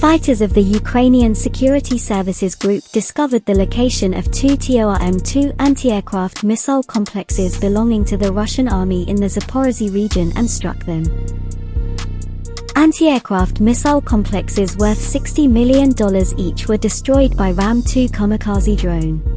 Fighters of the Ukrainian Security Services Group discovered the location of two Tor-M2 anti-aircraft missile complexes belonging to the Russian army in the Zaporozhye region and struck them. Anti-aircraft missile complexes worth $60 million each were destroyed by Ram-2 kamikaze drone.